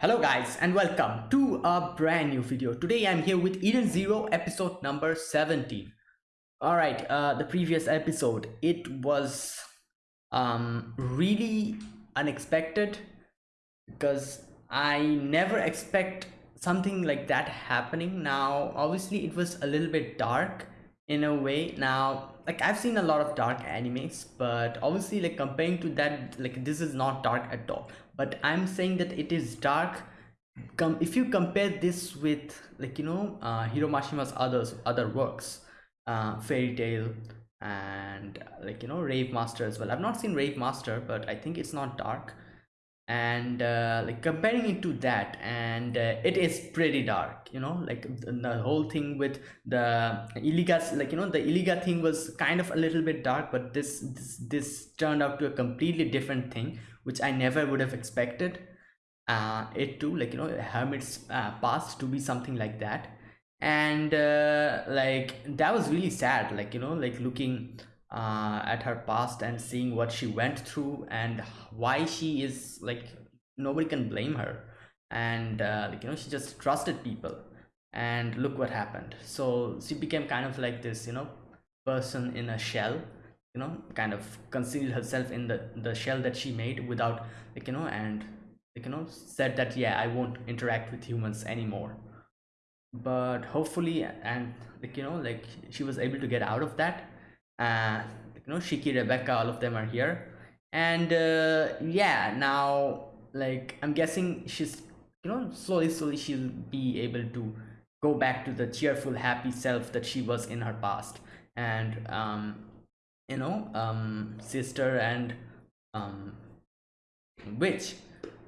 Hello guys and welcome to a brand new video. Today I'm here with Eden Zero episode number 17. Alright, uh, the previous episode, it was um, really unexpected because I never expect something like that happening. Now, obviously it was a little bit dark in a way. Now, like I've seen a lot of dark animes, but obviously like comparing to that, like this is not dark at all but i'm saying that it is dark. Come if you compare this with like you know uh, hiro mashima's others other works uh, Fairy Tail and like you know rave master as well. I've not seen rave master but i think it's not dark. And uh, like comparing it to that and uh, it is pretty dark you know? Like the, the whole thing with the iliga like you know the illegal thing was kind of a little bit dark but this this, this turned out to a completely different thing which i never would have expected uh, it to like you know hermit's uh, past to be something like that. And uh, like that was really sad like you know like looking uh, at her past and seeing what she went through and why she is like nobody can blame her. And uh, like you know she just trusted people. And look what happened. So she became kind of like this you know person in a shell you know kind of concealed herself in the the shell that she made without like you know and like you know said that yeah i won't interact with humans anymore. But hopefully and like you know like she was able to get out of that. Uh you know shiki rebecca all of them are here. And uh yeah now like i'm guessing she's you know slowly slowly she'll be able to go back to the cheerful happy self that she was in her past. And um you know um sister and um witch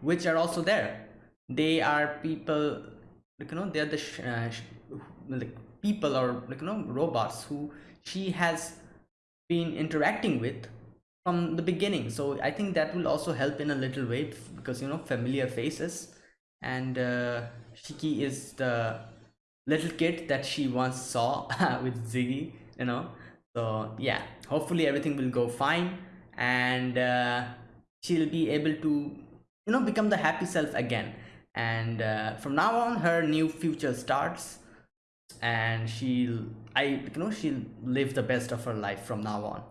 which are also there. They are people like you know they're the uh, like people or like you know robots who she has been interacting with from the beginning. So i think that will also help in a little way because you know familiar faces and uh, shiki is the little kid that she once saw with ziggy you know so yeah hopefully everything will go fine and uh, she'll be able to you know become the happy self again. And uh, from now on her new future starts and she'll i you know she'll live the best of her life from now on.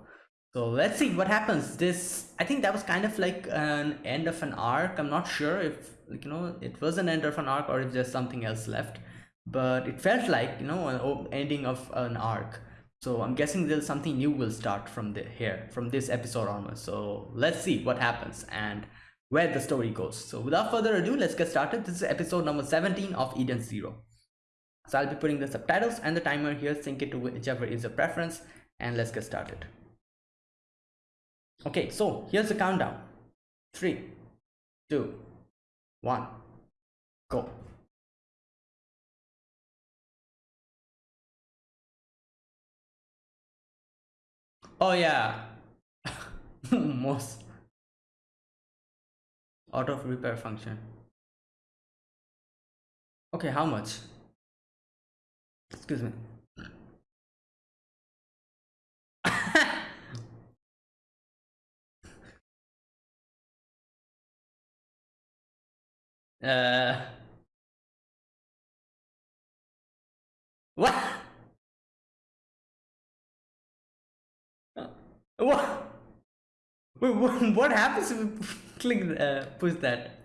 So let's see what happens. This i think that was kind of like an end of an arc. I'm not sure if like you know it was an end of an arc or if there's something else left but it felt like you know an ending of an arc so i'm guessing there's something new will start from the here from this episode onwards. So let's see what happens and where the story goes. So without further ado let's get started. This is episode number 17 of eden zero. So i'll be putting the subtitles and the timer here. Sync it to whichever is your preference and let's get started. Okay so here's the countdown. Three two one go oh yeah. Most out of repair function. Okay how much? Excuse me. Uh what what? Wait, what, what happens if we click uh, push that?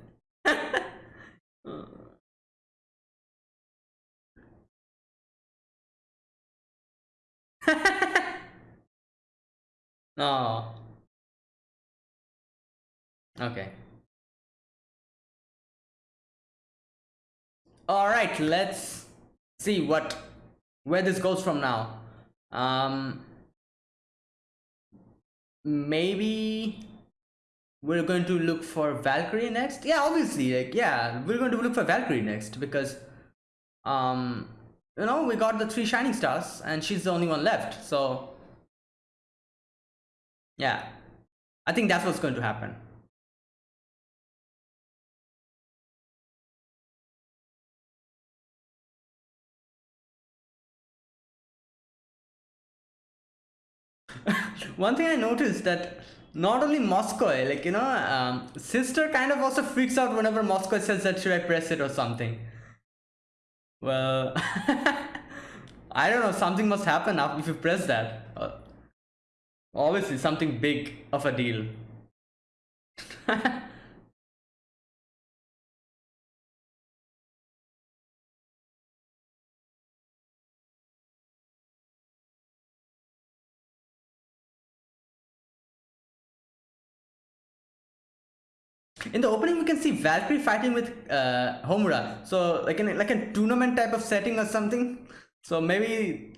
No okay. All right let's see what where this goes from now. Um maybe we're going to look for valkyrie next? Yeah obviously like yeah we're going to look for valkyrie next because um you know we got the three shining stars and she's the only one left so yeah. I think that's what's going to happen one thing i noticed that not only Mosco, like you know, um, sister kind of also freaks out whenever Mosco says that should I press it or something. Well, I don't know. Something must happen if you press that. Uh, obviously, something big of a deal. in the opening we can see Valkyrie fighting with uh, Homura. So like in like a tournament type of setting or something. So maybe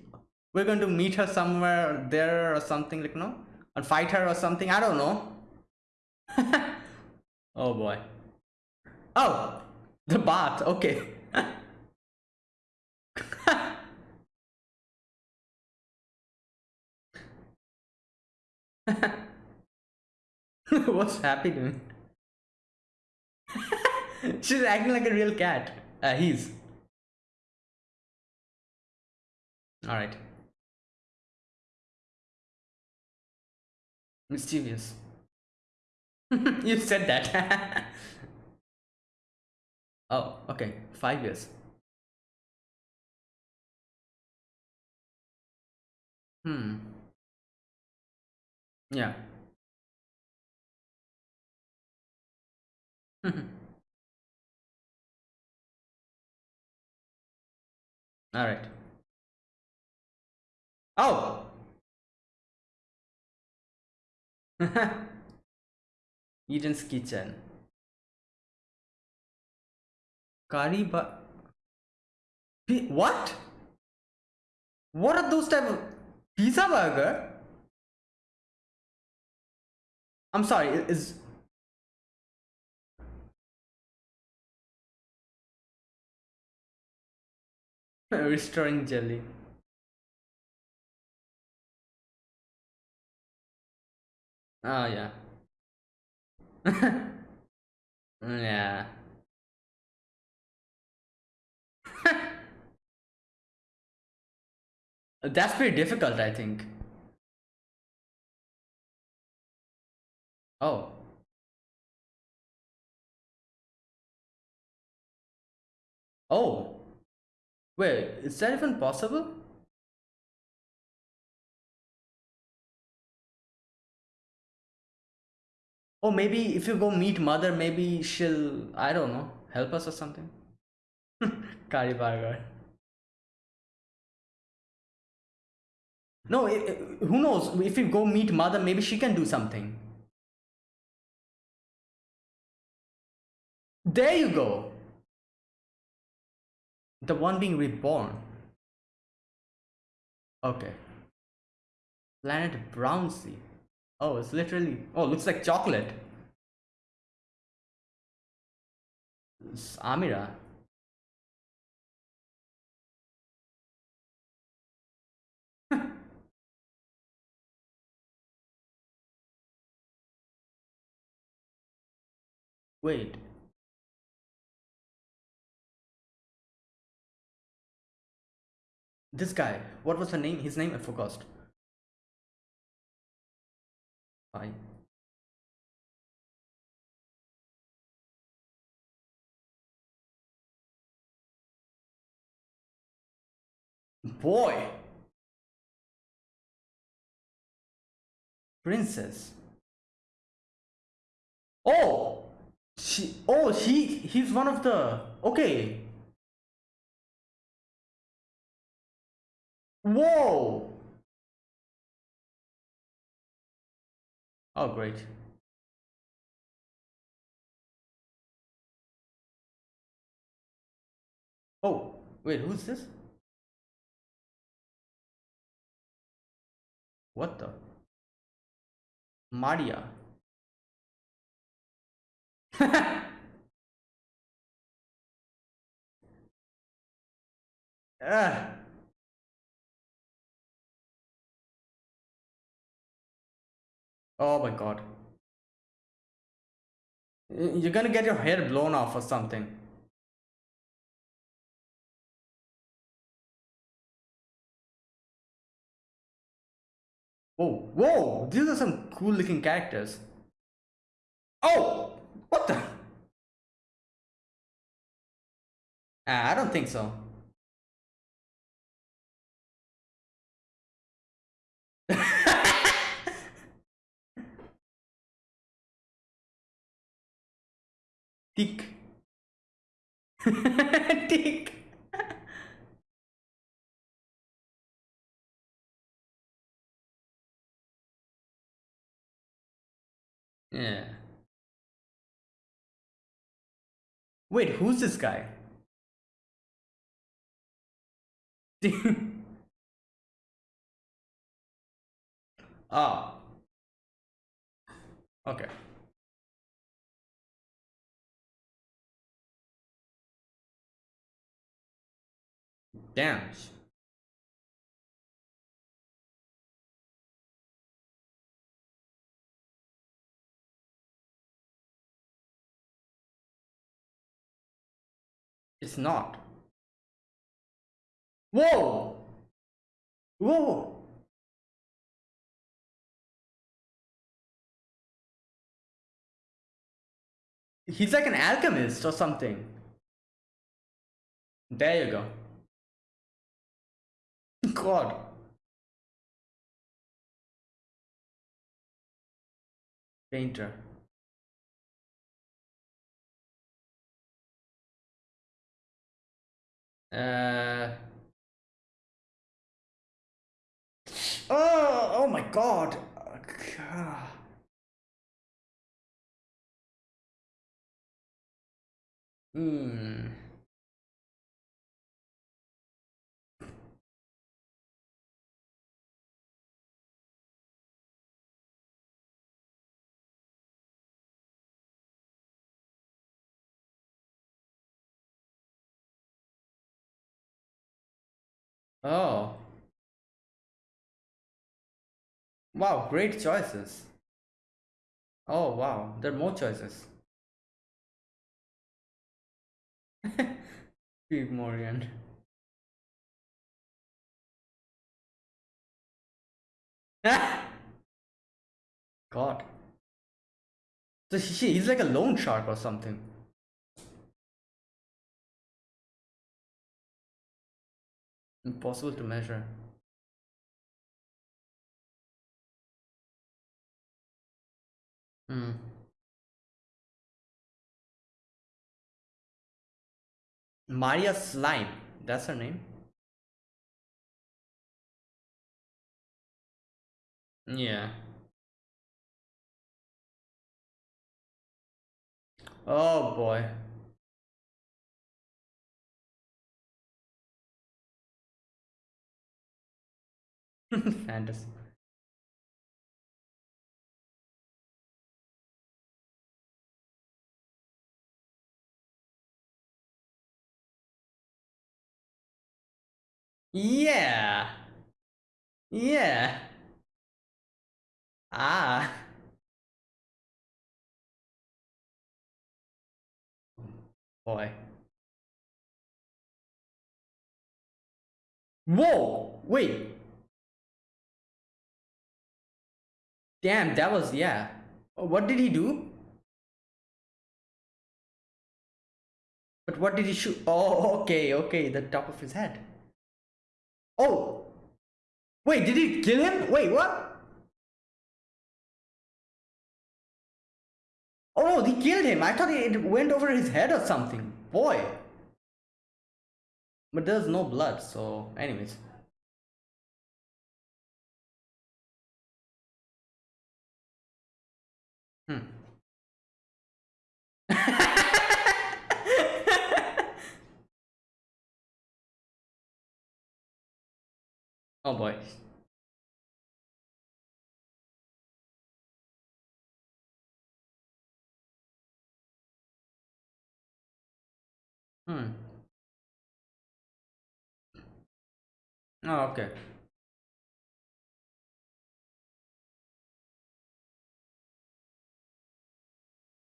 we're going to meet her somewhere there or something like no? And fight her or something. I don't know. Oh boy. Oh! The bath. Okay. What's happening She's acting like a real cat. Uh, he's. Alright. Mischievous. you said that. oh, okay. Five years. Hmm. Yeah. All right. Oh. Eden's kitchen. Curry but what? What are those type of pizza burger? I'm sorry, is Restoring jelly. Oh yeah. Mm, yeah. That's pretty difficult, I think. Oh. Oh. Wait, is that even possible? Oh, maybe if you go meet mother, maybe she'll, I don't know, help us or something. Curry burger. No, it, who knows? If you go meet mother, maybe she can do something. There you go. The one being reborn. Okay. Planet Brownsea. Oh, it's literally. Oh, looks like chocolate. It's Amira. Wait. This guy, what was the name? His name I forgot. Boy. Princess. Oh, she. Oh, he. He's one of the. Okay. Whoa! Oh, great. Oh, wait, who's this? What the? Maria. ah. Oh my god. You're gonna get your hair blown off or something. Whoa, whoa! These are some cool looking characters. Oh! What the? I don't think so. Tick. Tick. yeah. Wait, who's this guy? oh. Okay. Damn. It's not. Whoa! Whoa! He's like an alchemist or something. There you go. God. Painter. Uh. Oh, oh my God. Hmm. Oh. Wow, great choices. Oh wow, there are more choices. Morgan. God. So she, he's like a loan shark or something. Impossible to measure. Hmm. Maria Slime. That's her name. Yeah. Oh boy. Fantasy. Yeah. Yeah. Ah. Boy. Whoa! Wait. Damn, that was, yeah. What did he do? But what did he shoot? Oh, okay, okay, the top of his head. Oh! Wait, did he kill him? Wait, what? Oh, he killed him. I thought it went over his head or something. Boy. But there's no blood, so anyways. Hmm. oh boy. Hmm. Oh, okay.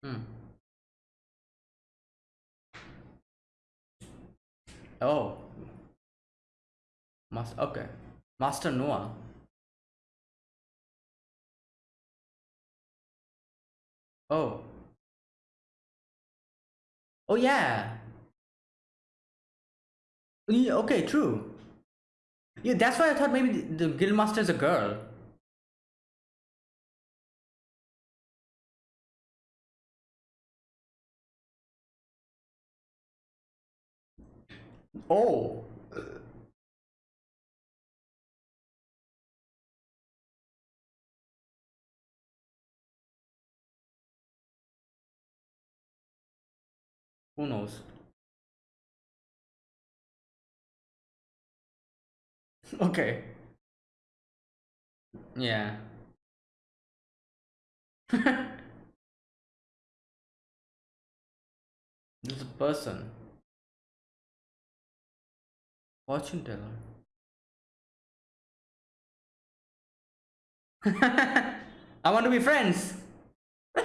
Hmm. Oh. Master, okay. Master Noah. Oh. Oh yeah. yeah okay, true. Yeah, that's why I thought maybe the, the guild master is a girl. Oh. Who knows? okay. Yeah. This a person. Fortune teller. I want to be friends.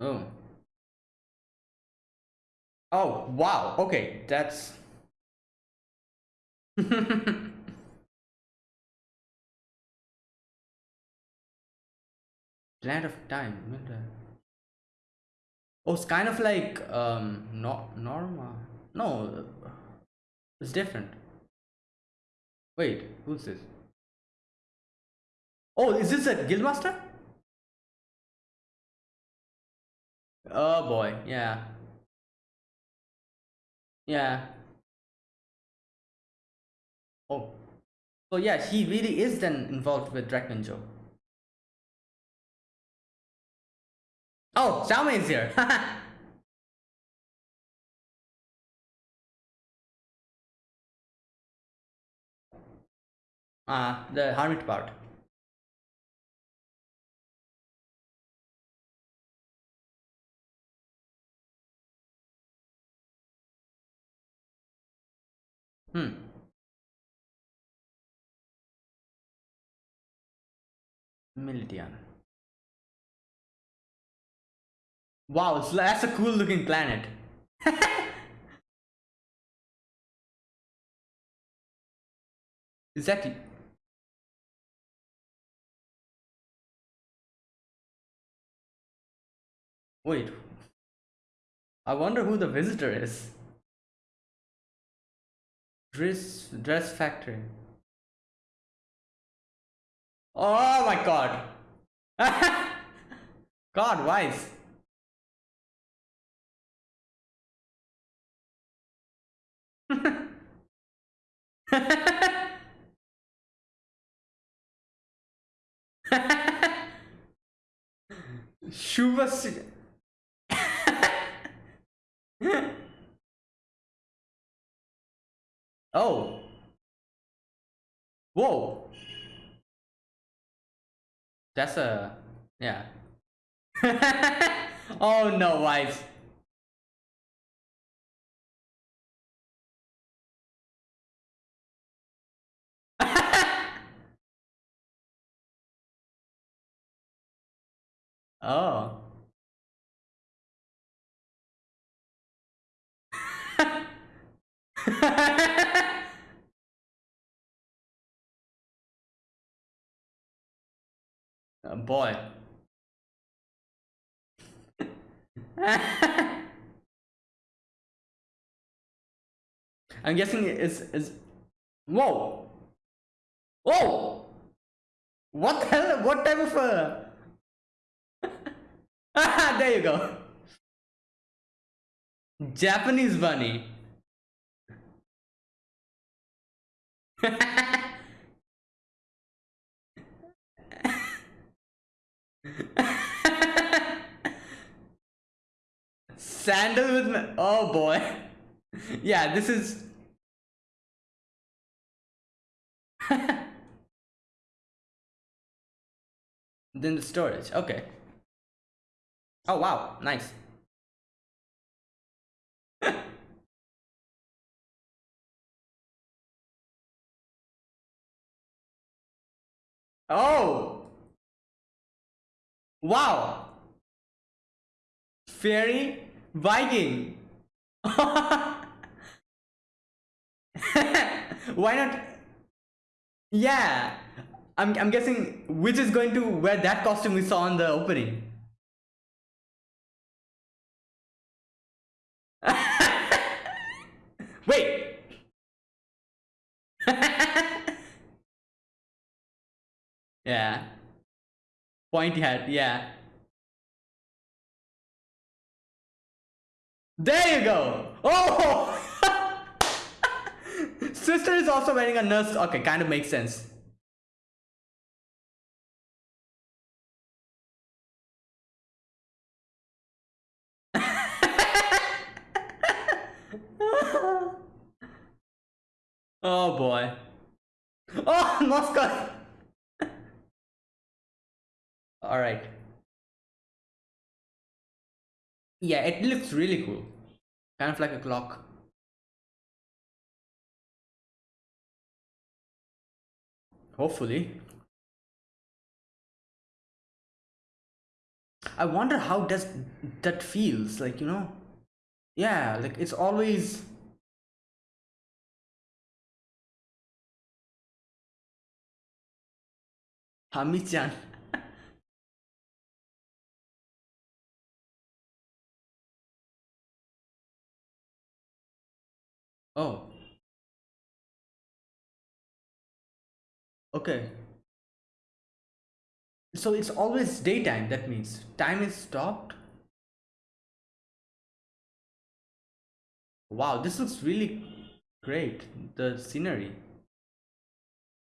oh. Oh, wow. Okay, that's Land of Time. Oh, it's kind of like um not Norma. No, it's different. Wait, who's this? Oh, is this a guildmaster? Oh boy, yeah. Yeah. Oh. So yeah, he really is then involved with Drakengard. Oh, Xiaomei is here. Ah, uh, the hermit part. Hmm. Meridian. Wow, that's a cool looking planet. exactly. Wait. I wonder who the visitor is. Dress dress factory. Oh my god. god, wise. Shubha Oh. Whoa. That's a yeah. oh no, wife. Oh. oh boy. I'm guessing it's is whoa whoa what the hell what type of a there you go Japanese bunny Sandal with me. Oh boy. yeah, this is. then the storage. Okay. Oh wow, nice. oh! Wow! Fairy Viking! Why not? Yeah! I'm, I'm guessing which is going to wear that costume we saw in the opening. Wait. Yeah. Pointy hat, yeah. There you go. Oh! Sister is also wearing a nurse. Okay, kind of makes sense. oh boy. Oh, Mosco. All right. Yeah, it looks really cool. Kind of like a clock. Hopefully. I wonder how does that feels like, you know? Yeah, like it's always Hami-chan. Oh. Okay. So it's always daytime, that means time is stopped. Wow, this looks really great, the scenery.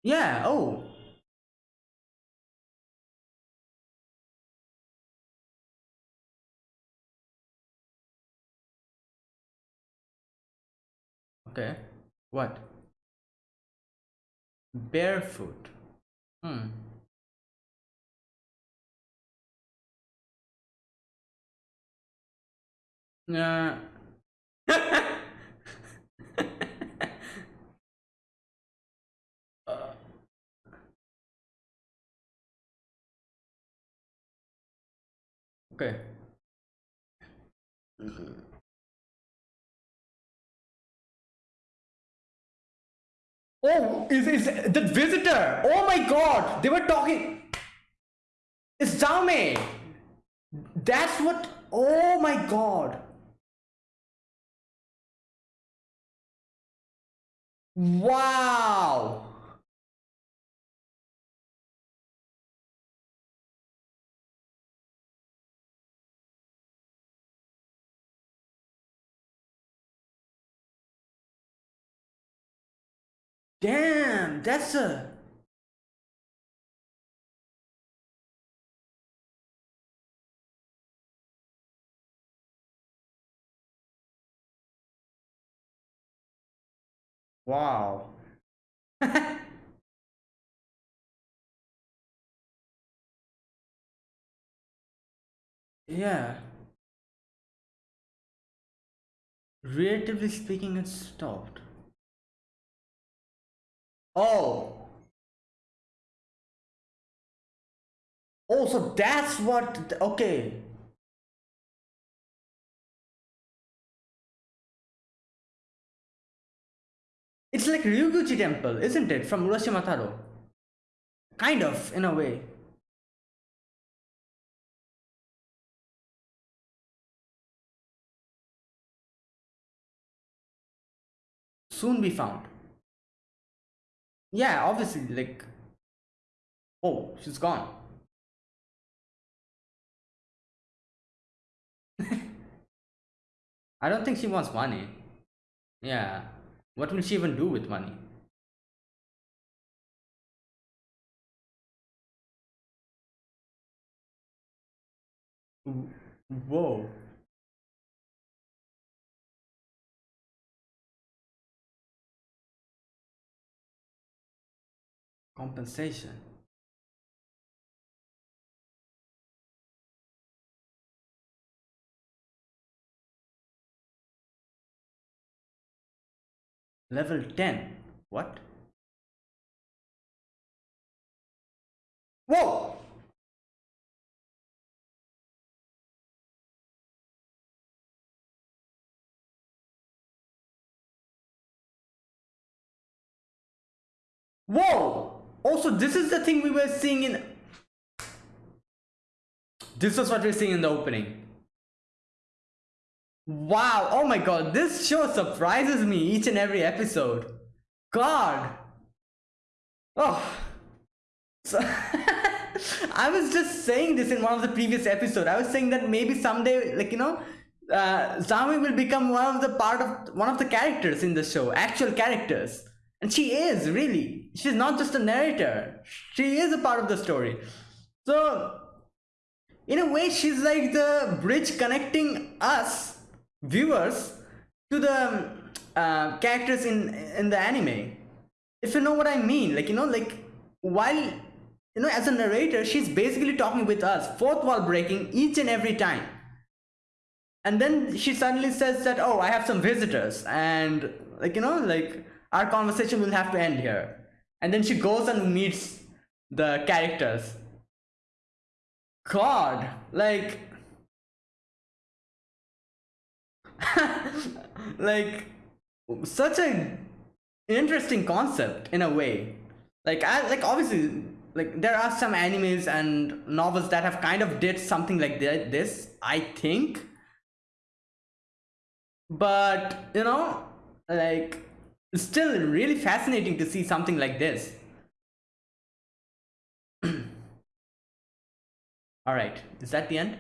Yeah, oh. Okay, what? Barefoot. Hmm. Uh, okay. Oh, is is the visitor? Oh my god, they were talking. It's Xiaomei. That's what. Oh my god. Wow. Damn, that's a wow. yeah. Relatively speaking, it stopped. Oh. Oh, so that's what. Okay. It's like Ryuguchi Temple, isn't it? From Urashima Taro. Kind of, in a way. Soon be found. Yeah, obviously, like. Oh, she's gone. I don't think she wants money. Yeah. What will she even do with money? Whoa. Compensation. Level 10. What? Whoa! Whoa! Also this is the thing we were seeing in this was what we're seeing in the opening. Wow oh my god this show surprises me each and every episode. God. Oh. So I was just saying this in one of the previous episodes. I was saying that maybe someday, like you know, uh, Xiaomei will become one of the part of one of the characters in the show, actual characters, and she is really. She's not just a narrator. She is a part of the story. So, in a way, she's like the bridge connecting us viewers to the uh, characters in in the anime. If you know what I mean, like you know, like while you know as a narrator she's basically talking with us fourth wall breaking each and every time and then she suddenly says that oh i have some visitors and like you know like our conversation will have to end here. And then she goes and meets the characters. God like like such a interesting concept in a way. Like i like obviously like there are some animes and novels that have kind of did something like this i think. But you know like it's still really fascinating to see something like this. All right is that the end?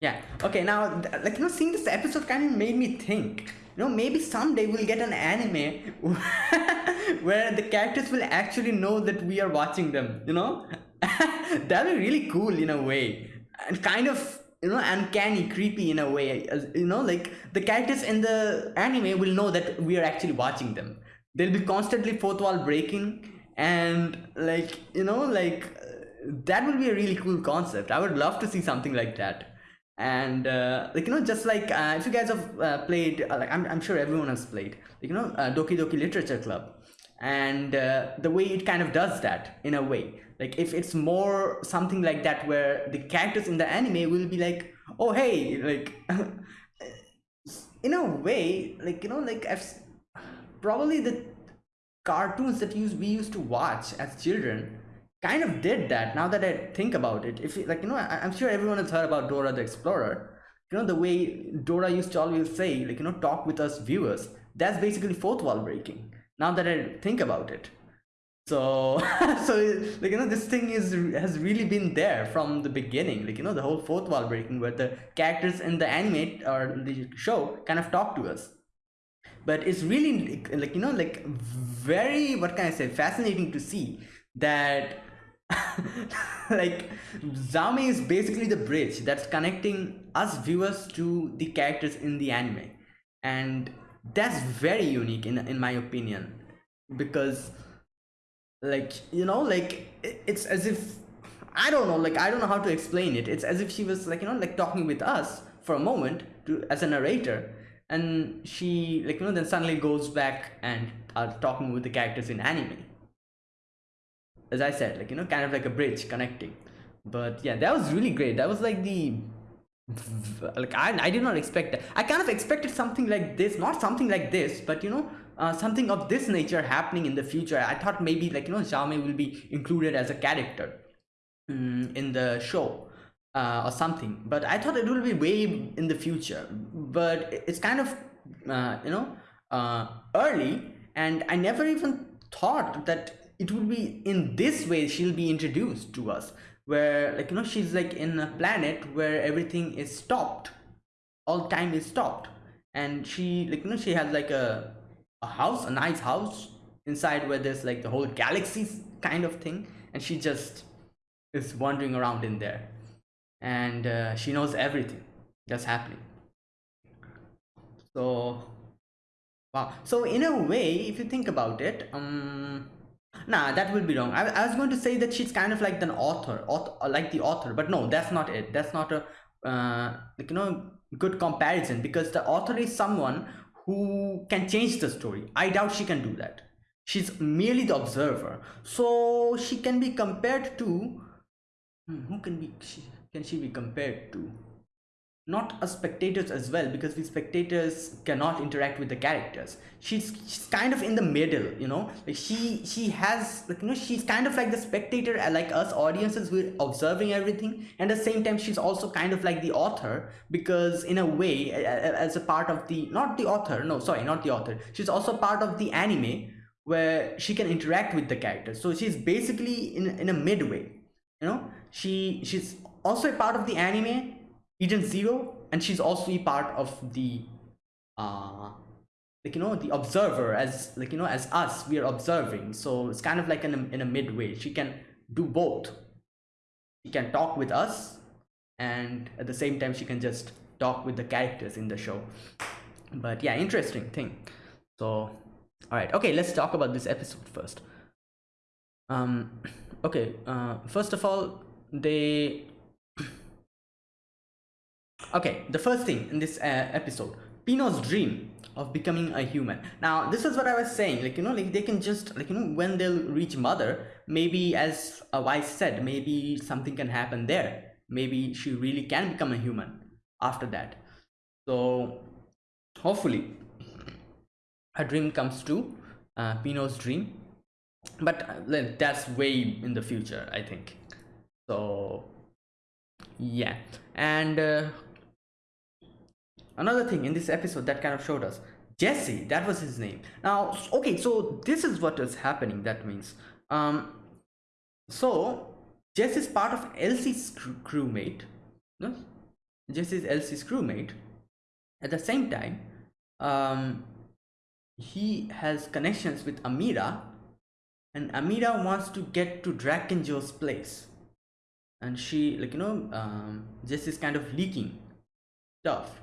Yeah okay now like you know seeing this episode kind of made me think. You know maybe someday we'll get an anime where the characters will actually know that we are watching them you know? That'd be really cool in a way. And kind of you know uncanny creepy in a way you know like the characters in the anime will know that we are actually watching them. They'll be constantly fourth wall breaking and like you know like that will be a really cool concept. I would love to see something like that. And uh, like you know just like uh, if you guys have uh, played uh, like I'm, I'm sure everyone has played like, you know uh, doki doki literature club. And uh, the way it kind of does that in a way like if it's more something like that where the characters in the anime will be like oh hey like in a way like you know like I've probably the cartoons that use we used to watch as children kind of did that now that i think about it. If like you know I, i'm sure everyone has heard about dora the explorer. You know the way dora used to always say like you know talk with us viewers. That's basically fourth wall breaking now that i think about it so so like you know this thing is has really been there from the beginning. Like you know the whole fourth wall breaking where the characters in the anime or the show kind of talk to us. But it's really like you know like very what can i say fascinating to see that like Xiaomei is basically the bridge that's connecting us viewers to the characters in the anime. And that's very unique in in my opinion. Because like you know like it's as if i don't know like i don't know how to explain it it's as if she was like you know like talking with us for a moment to as a narrator and she like you know then suddenly goes back and are talking with the characters in anime as I said, like, you know, kind of like a bridge connecting. But yeah, that was really great. That was like the like I, I did not expect that. I kind of expected something like this, not something like this, but you know, uh, something of this nature happening in the future. I thought maybe like, you know, Xiaomei will be included as a character um, in the show uh, or something. But I thought it will be way in the future. But it's kind of, uh, you know, uh, early and I never even thought that it will be in this way she'll be introduced to us where like you know she's like in a planet where everything is stopped all time is stopped and she like you know she has like a a house a nice house inside where there's like the whole galaxy kind of thing and she just is wandering around in there and uh, she knows everything that's happening so wow so in a way if you think about it um Nah, that will be wrong. I, I was going to say that she's kind of like an author, author, like the author, but no, that's not it. That's not a uh, like you know good comparison because the author is someone who can change the story. I doubt she can do that. She's merely the observer, so she can be compared to hmm, who can be she, can she be compared to? Not as spectators as well because we spectators cannot interact with the characters. She's, she's kind of in the middle you know? Like she she has like you know she's kind of like the spectator uh, like us audiences we're observing everything. And at the same time she's also kind of like the author because in a way as a part of the not the author no sorry not the author. She's also part of the anime where she can interact with the characters. So she's basically in, in a midway you know? She she's also a part of the anime Eden Zero, and she's also a part of the uh like you know the observer as like you know as us we are observing. So it's kind of like in a, in a midway. She can do both. She can talk with us and at the same time she can just talk with the characters in the show. But yeah interesting thing. So all right okay let's talk about this episode first. Um okay uh first of all they okay the first thing in this uh, episode pino's dream of becoming a human. Now this is what i was saying like you know like they can just like you know when they'll reach mother maybe as a wise said maybe something can happen there. Maybe she really can become a human after that. So hopefully her dream comes true uh, pino's dream. But uh, that's way in the future i think. So yeah. And uh, another thing in this episode that kind of showed us jesse that was his name. Now okay so this is what is happening that means um so jesse is part of elsie's crew crewmate no? Jesse is elsie's crewmate. At the same time um he has connections with amira and amira wants to get to drakken joe's place. And she like you know um is kind of leaking stuff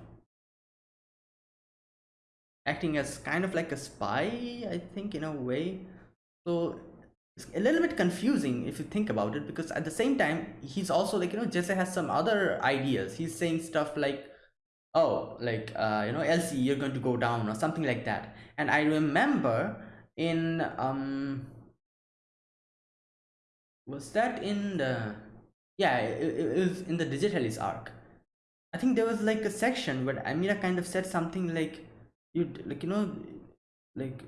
acting as kind of like a spy i think in a way. So it's a little bit confusing if you think about it because at the same time he's also like you know jesse has some other ideas. He's saying stuff like oh like uh you know elsie you're going to go down or something like that. And i remember in um was that in the yeah it, it was in the digitalis arc. I think there was like a section where amira kind of said something like you like you know like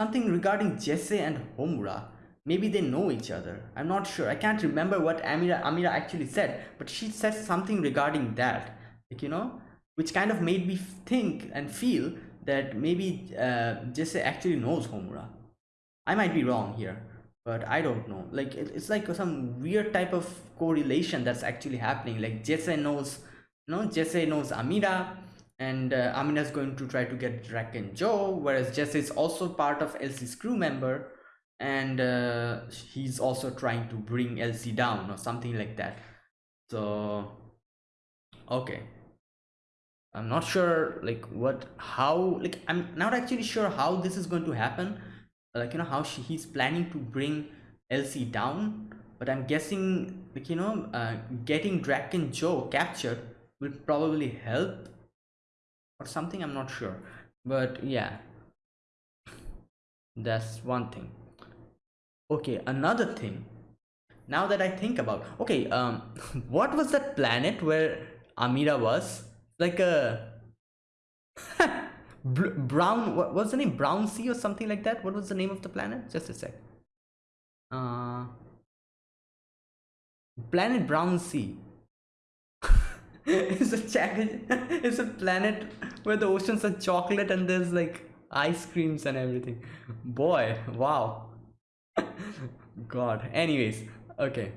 something regarding Jesse and Homura. Maybe they know each other. I'm not sure. I can't remember what Amira Amira actually said, but she said something regarding that. Like you know, which kind of made me think and feel that maybe uh, Jesse actually knows Homura. I might be wrong here, but I don't know. Like it, it's like some weird type of correlation that's actually happening. Like Jesse knows, you know, Jesse knows Amira, and uh, Amina is going to try to get Drakken Joe, whereas Jesse is also part of Elsie's crew member, and uh, he's also trying to bring Elsie down or something like that. So, okay. I'm not sure like what how like I'm not actually sure how this is going to happen like you know how she, he's planning to bring Elsie down but I'm guessing like you know uh, getting Drakken Joe captured will probably help or something i'm not sure. But yeah. That's one thing. Okay another thing. Now that i think about okay um what was that planet where amira was? Like a brown what was the name? Brown sea or something like that? What was the name of the planet? Just a sec. Uh planet brown sea. It's a challenge, it's a planet where the oceans are chocolate and there's like ice creams and everything. Boy wow. God. Anyways okay.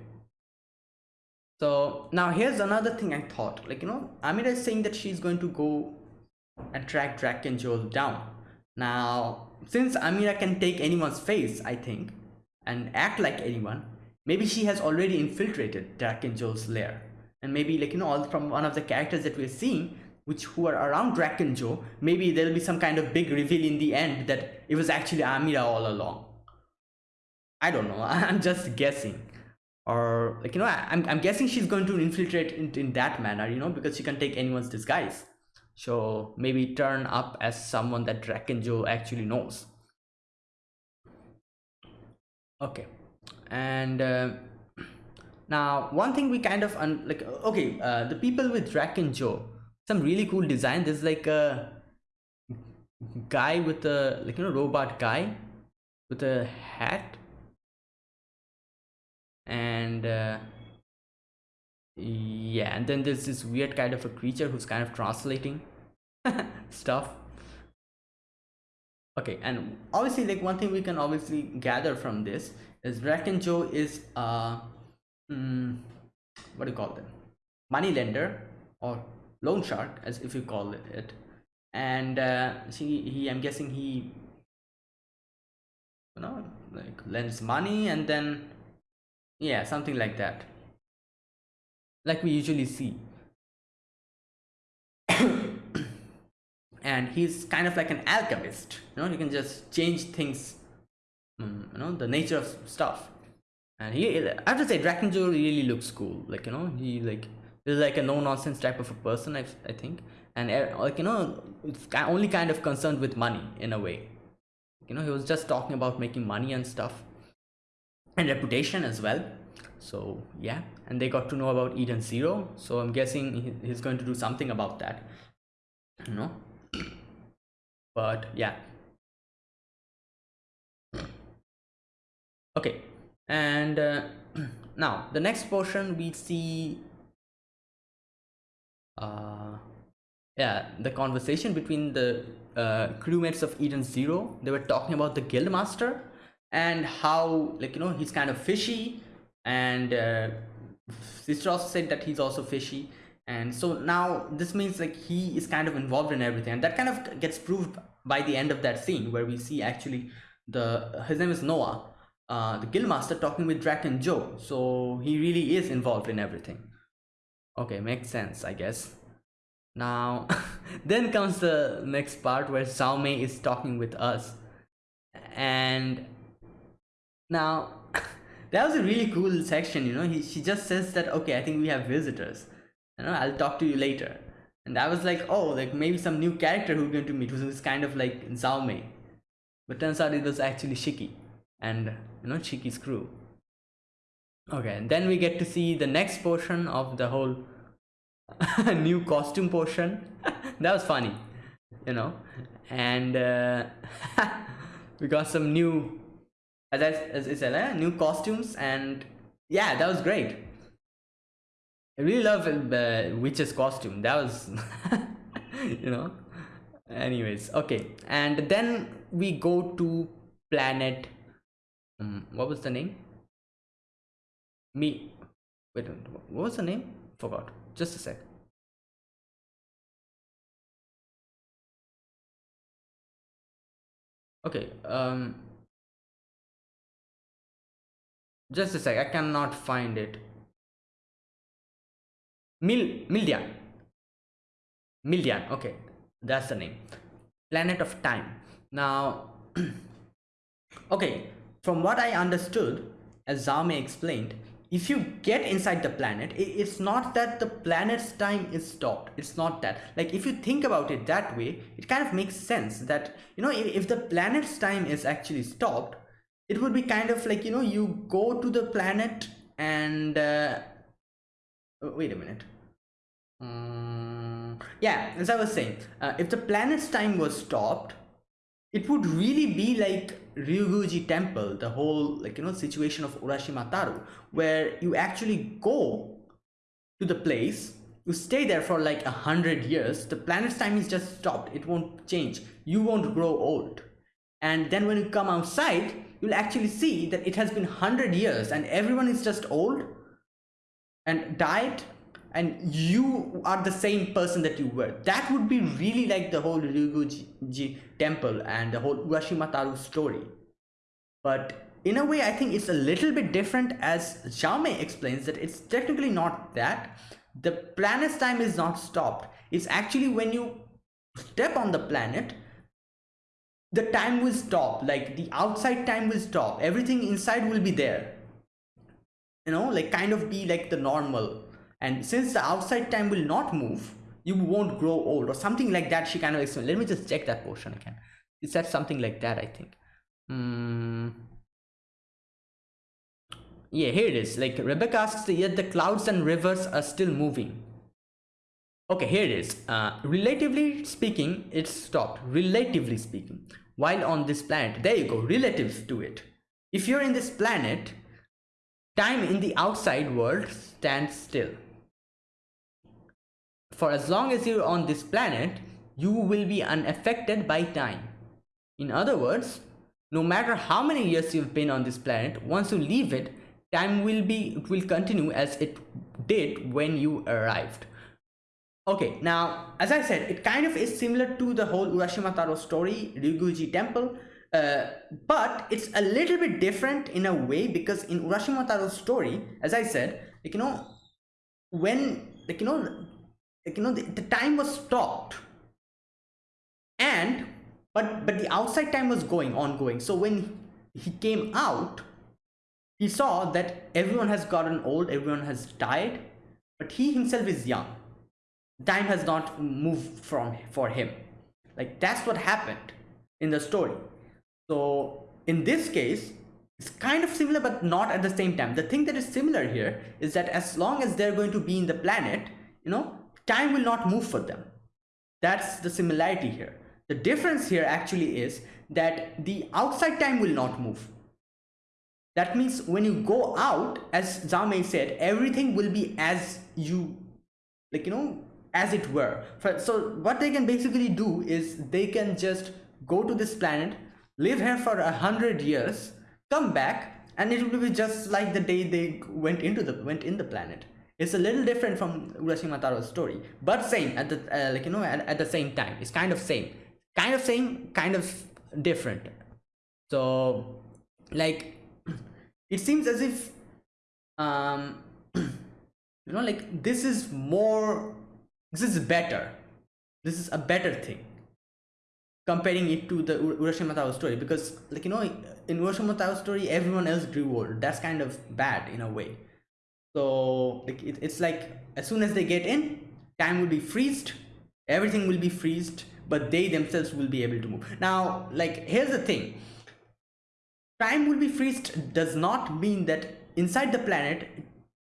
So now here's another thing i thought. Like you know amira is saying that she's going to go and track drakken joe down. Now since amira can take anyone's face i think and act like anyone maybe she has already infiltrated drakken joe's lair. And maybe like you know all from one of the characters that we're seeing which who are around Drakken Joe, maybe there'll be some kind of big reveal in the end that it was actually Amira all along. I don't know. I'm just guessing. Or like you know, I, am I'm guessing she's going to infiltrate in, in that manner, you know, because she can take anyone's disguise. So maybe turn up as someone that Drakken Joe actually knows. Okay, and uh, now one thing we kind of like okay uh, the people with Drakken Joe some really cool design. There's like a guy with a like you know robot guy with a hat. And uh, yeah and then there's this weird kind of a creature who's kind of translating stuff. Okay and obviously like one thing we can obviously gather from this is Drakken Joe is uh mm, what do you call them? Money lender or loan shark as if you call it. And uh see he i'm guessing he you know like lends money and then yeah something like that. Like we usually see. And he's kind of like an alchemist you know you can just change things um, you know the nature of stuff. And he i have to say Drakken Joe really looks cool. Like you know he like is like a no nonsense type of a person i, I think. And uh, like you know it's only kind of concerned with money in a way. You know he was just talking about making money and stuff. And reputation as well. So yeah. And they got to know about eden zero. So i'm guessing he's going to do something about that. You know? But yeah. Okay. And uh, now the next portion we see uh yeah the conversation between the uh, crewmates of eden zero they were talking about the guild master and how like you know he's kind of fishy and uh, sister also said that he's also fishy. And so now this means like he is kind of involved in everything. And that kind of gets proved by the end of that scene where we see actually the his name is noah uh, the guildmaster talking with Drakken Joe. So he really is involved in everything okay makes sense I guess. Now then comes the next part where Xiaomei is talking with us. And now that was a really cool section you know? He, she just says that okay I think we have visitors. You know I'll talk to you later. And I was like oh like maybe some new character who's going to meet who's kind of like Xiaomei. But turns out it was actually Shiki. And you know Shiki's crew okay and then we get to see the next portion of the whole new costume portion. That was funny you know? And uh, we got some new as I, as I said eh? new costumes and yeah that was great. I really love uh, Witch's costume. That was you know? Anyways okay. And then we go to planet um, what was the name me. Wait what was the name? Forgot. Just a sec. Okay um just a sec. I cannot find it. Mil mildian. Mildian. Okay that's the name. Planet of time. Now okay. From what i understood as Xiaomei explained if you get inside the planet it's not that the planet's time is stopped. It's not that. Like if you think about it that way it kind of makes sense that you know if, the planet's time is actually stopped it would be kind of like you know you go to the planet and uh, wait a minute. Um, yeah as i was saying uh, if the planet's time was stopped it would really be like Ryuguji temple, the whole like you know situation of Urashima Taro, where you actually go to the place, you stay there for like a hundred years, the planet's time is just stopped, it won't change, you won't grow old. And then when you come outside, you'll actually see that it has been hundred years and everyone is just old and died and you are the same person that you were. That would be really like the whole Ryuguji temple and the whole Urashima story. But in a way, I think it's a little bit different as Xiaomei explains that it's technically not that. The planet's time is not stopped. It's actually when you step on the planet, the time will stop. Like the outside time will stop. Everything inside will be there. You know, like kind of be like the normal and since the outside time will not move you won't grow old or something like that she kind of explained. Let me just check that portion again. It said something like that i think. Mm. yeah here it is. Like rebecca asks yet the clouds and rivers are still moving. Okay here it is. Uh, relatively speaking it stopped. Relatively speaking. While on this planet there you go relative to it. If you're in this planet time in the outside world stands still for as long as you're on this planet you will be unaffected by time. In other words no matter how many years you've been on this planet once you leave it time will be it will continue as it did when you arrived. Okay now as i said it kind of is similar to the whole urashima taro story ryuguji temple uh, but it's a little bit different in a way because in urashima taro's story as i said like you know when like you know like you know the, the time was stopped. And but but the outside time was going ongoing. So when he came out he saw that everyone has gotten old everyone has died but he himself is young. Time has not moved from for him. Like that's what happened in the story. So in this case it's kind of similar but not at the same time. The thing that is similar here is that as long as they're going to be in the planet you know time will not move for them. That's the similarity here. The difference here actually is that the outside time will not move. That means when you go out as Xiaomei said everything will be as you like you know as it were. So what they can basically do is they can just go to this planet live here for a hundred years come back and it will be just like the day they went into the went in the planet it's a little different from Urashima Taro's story but same at the uh, like you know at, at the same time. It's kind of same. Kind of same kind of different. So like it seems as if um you know like this is more this is better. This is a better thing comparing it to the Urashima Taro story because like you know in Urashima Taro story everyone else grew old. That's kind of bad in a way so it's like as soon as they get in time will be freezed. Everything will be freezed but they themselves will be able to move. Now like here's the thing. Time will be freezed does not mean that inside the planet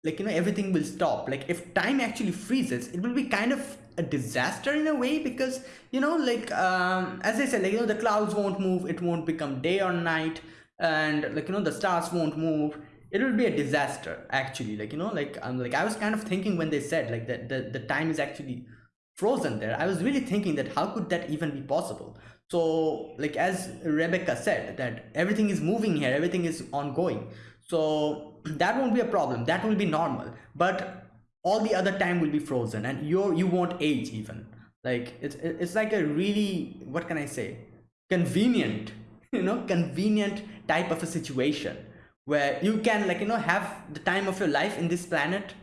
like you know everything will stop. Like if time actually freezes it will be kind of a disaster in a way because you know like um as i said like you know the clouds won't move it won't become day or night and like you know the stars won't move it will be a disaster actually. Like you know like i'm like i was kind of thinking when they said like that the, the time is actually frozen there i was really thinking that how could that even be possible? So like as rebecca said that everything is moving here everything is ongoing. So that won't be a problem. That will be normal. But all the other time will be frozen and you you won't age even. Like it's it's like a really what can i say? Convenient you know convenient type of a situation where you can like you know have the time of your life in this planet.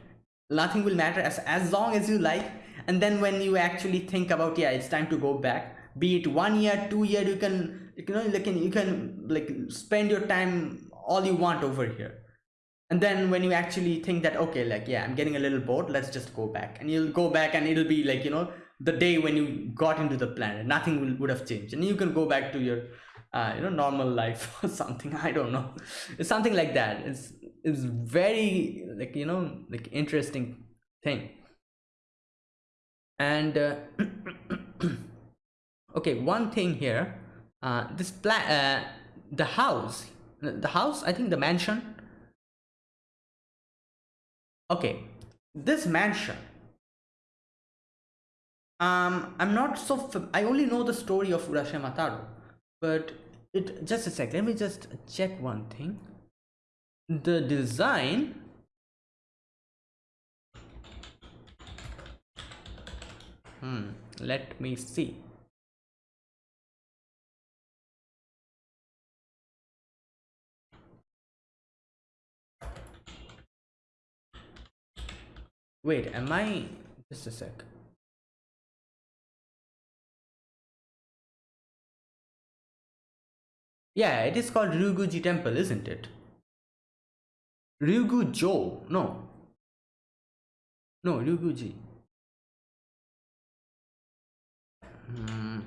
Nothing will matter as as long as you like. And then when you actually think about yeah it's time to go back be it one year two year you can you know like you can like spend your time all you want over here. And then when you actually think that okay like yeah i'm getting a little bored let's just go back. And you'll go back and it'll be like you know the day when you got into the planet. Nothing will, would have changed. And you can go back to your uh, you know normal life or something i don't know. It's something like that. It's it's very like you know like interesting thing. And uh, okay one thing here uh, this plan uh, the house the house i think the mansion. Okay this mansion um i'm not so i only know the story of urashima taro but it just a sec let me just check one thing. The design hmm let me see. Wait am i just a sec yeah it is called ryuguji temple isn't it ryugujo no no ryuguji Hmm.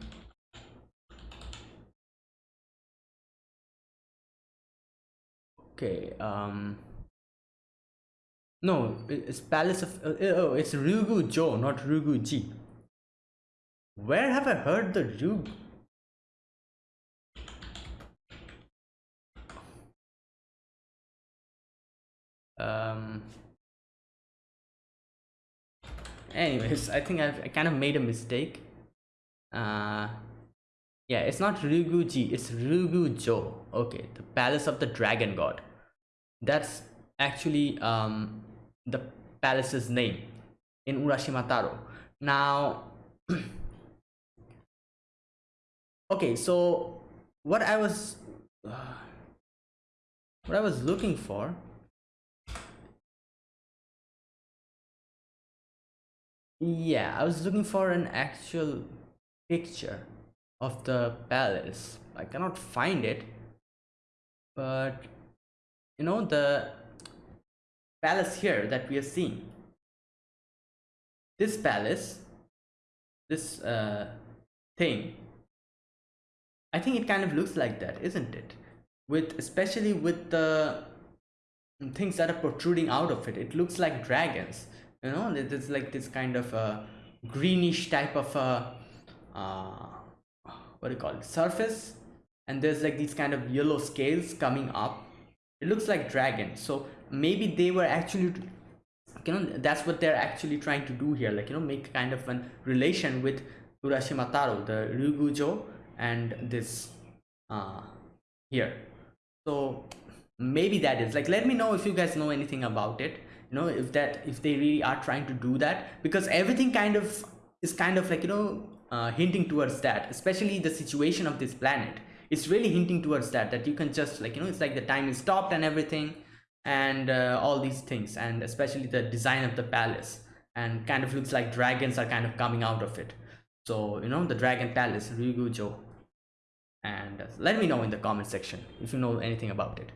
Okay. Um. No, it's Palace of. Uh, oh, it's Ryugu Jo, not Ryugu Ji. Where have I heard the Ryugu? Um. Anyways, I think I've I kind of made a mistake. Uh. Yeah, it's not Ryugu Ji, it's Ryugu Jo. Okay, the Palace of the Dragon God. That's actually um the palace's name in Urashima Taro. Now, okay, so what I was uh, what I was looking for yeah i was looking for an actual picture of the palace. I cannot find it but you know the palace here that we are seeing. This palace this uh, thing i think it kind of looks like that isn't it? With especially with the things that are protruding out of it it looks like dragons you know there's like this kind of a greenish type of a uh, what do you call it? Surface. And there's like these kind of yellow scales coming up. It looks like dragon. So maybe they were actually you know that's what they're actually trying to do here. Like you know make kind of a relation with Urashima Taro the Ryugujo and this uh here. So maybe that is. Like let me know if you guys know anything about it you know if that if they really are trying to do that because everything kind of is kind of like you know uh, hinting towards that especially the situation of this planet. It's really hinting towards that that you can just like you know it's like the time is stopped and everything and uh, all these things and especially the design of the palace and kind of looks like dragons are kind of coming out of it. So you know the dragon palace ryugujo. And uh, let me know in the comment section if you know anything about it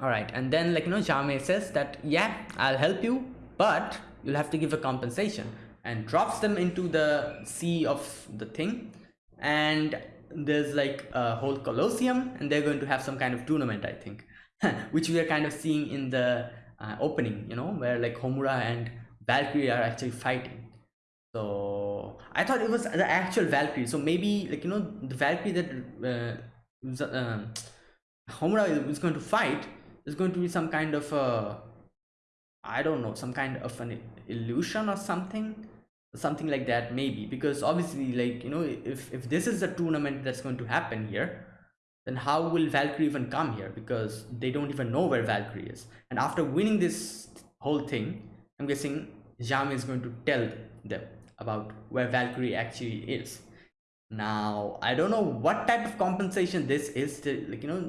all right and then like you know Xiaomei says that yeah I'll help you but you'll have to give a compensation and drops them into the sea of the thing and there's like a whole colosseum and they're going to have some kind of tournament i think which we are kind of seeing in the uh, opening you know where like homura and valkyrie are actually fighting. So i thought it was the actual valkyrie. So maybe like you know the valkyrie that uh, um, homura is going to fight is going to be some kind of a i don't know some kind of an illusion or something something like that maybe. Because obviously like you know if if this is a tournament that's going to happen here then how will valkyrie even come here? Because they don't even know where valkyrie is. And after winning this whole thing i'm guessing Xiaomei is going to tell them about where valkyrie actually is. Now i don't know what type of compensation this is to, like you know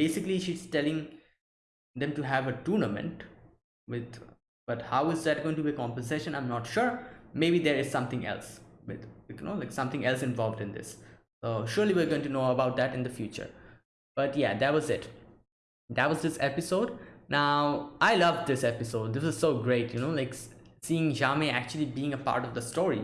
basically she's telling them to have a tournament with but how is that going to be compensation? I'm not sure. Maybe there is something else with you know like something else involved in this. So surely we're going to know about that in the future. But yeah that was it. That was this episode. Now i love this episode. This was so great you know like seeing Xiaomei actually being a part of the story.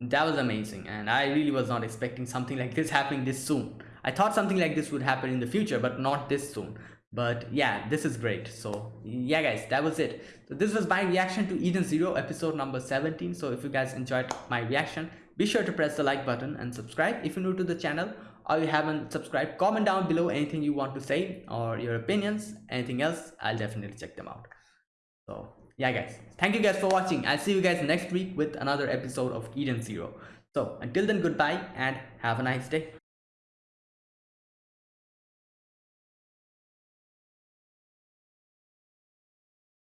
That was amazing. And i really was not expecting something like this happening this soon. I thought something like this would happen in the future but not this soon but yeah this is great. So yeah guys that was it. So this was my reaction to eden zero episode number 17 so if you guys enjoyed my reaction be sure to press the like button and subscribe. If you're new to the channel or you haven't subscribed comment down below anything you want to say or your opinions. Anything else i'll definitely check them out. So yeah guys thank you guys for watching. I'll see you guys next week with another episode of eden zero. So until then goodbye and have a nice day